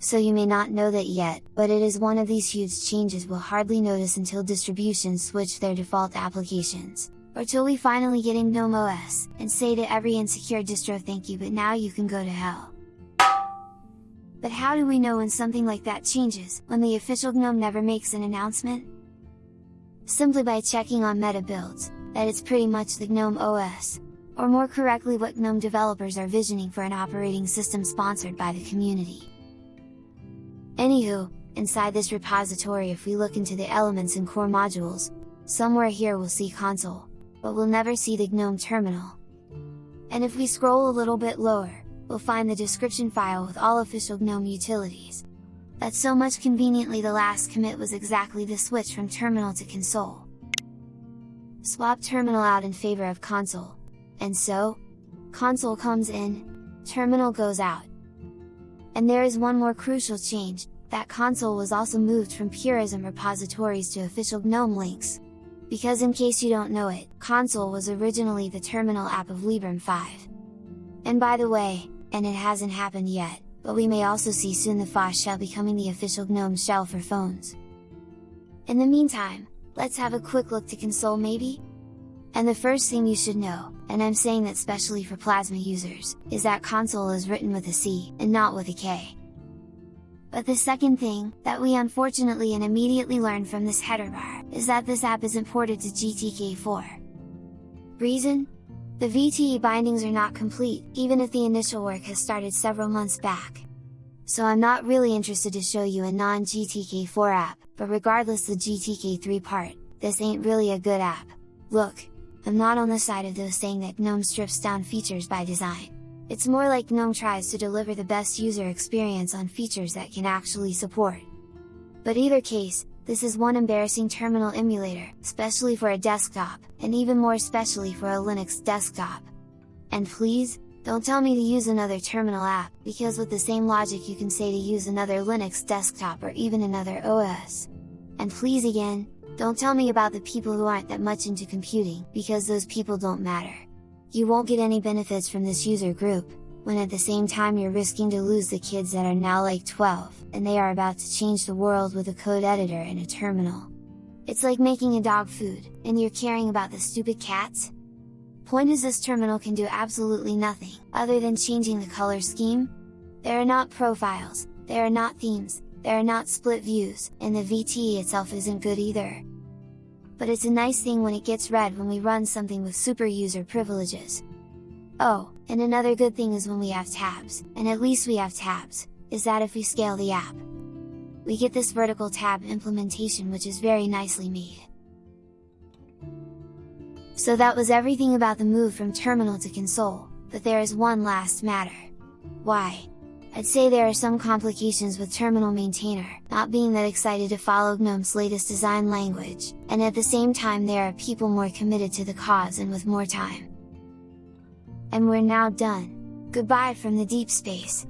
so you may not know that yet, but it is one of these huge changes we'll hardly notice until distributions switch their default applications, or till we finally get in GNOME OS, and say to every insecure distro thank you but now you can go to hell. But how do we know when something like that changes, when the official GNOME never makes an announcement? Simply by checking on meta builds, that it's pretty much the GNOME OS, or more correctly what GNOME developers are visioning for an operating system sponsored by the community. Anywho, inside this repository if we look into the elements and core modules, somewhere here we'll see console, but we'll never see the GNOME terminal. And if we scroll a little bit lower, we'll find the description file with all official GNOME utilities. That's so much conveniently the last commit was exactly the switch from terminal to console. Swap terminal out in favor of console, and so, console comes in, terminal goes out. And there is one more crucial change, that console was also moved from Purism repositories to official GNOME links. Because in case you don't know it, console was originally the terminal app of Librem 5. And by the way, and it hasn't happened yet, but we may also see soon the Phosh shell becoming the official GNOME shell for phones. In the meantime, let's have a quick look to console maybe? And the first thing you should know, and I'm saying that specially for Plasma users, is that console is written with a C, and not with a K. But the second thing, that we unfortunately and immediately learned from this header bar, is that this app isn't ported to GTK4. Reason? The VTE bindings are not complete, even if the initial work has started several months back. So I'm not really interested to show you a non-GTK4 app, but regardless the GTK3 part, this ain't really a good app. Look, I'm not on the side of those saying that GNOME strips down features by design. It's more like GNOME tries to deliver the best user experience on features that can actually support. But either case, this is one embarrassing terminal emulator, especially for a desktop, and even more especially for a Linux desktop. And please, don't tell me to use another terminal app, because with the same logic you can say to use another Linux desktop or even another OS. And please again, don't tell me about the people who aren't that much into computing, because those people don't matter. You won't get any benefits from this user group, when at the same time you're risking to lose the kids that are now like 12, and they are about to change the world with a code editor and a terminal. It's like making a dog food, and you're caring about the stupid cats? Point is this terminal can do absolutely nothing, other than changing the color scheme? There are not profiles, there are not themes, there are not split views, and the VTE itself isn't good either. But it's a nice thing when it gets red when we run something with super user privileges. Oh, and another good thing is when we have tabs, and at least we have tabs, is that if we scale the app, we get this vertical tab implementation which is very nicely made. So that was everything about the move from terminal to console, but there is one last matter. Why? I'd say there are some complications with Terminal Maintainer, not being that excited to follow GNOME's latest design language, and at the same time there are people more committed to the cause and with more time. And we're now done! Goodbye from the deep space!